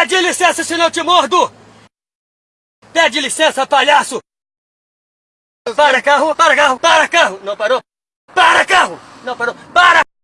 Pede licença, senão eu te mordo! Pede licença, palhaço! Para carro, para carro, para carro! Não parou? Para carro! Não parou!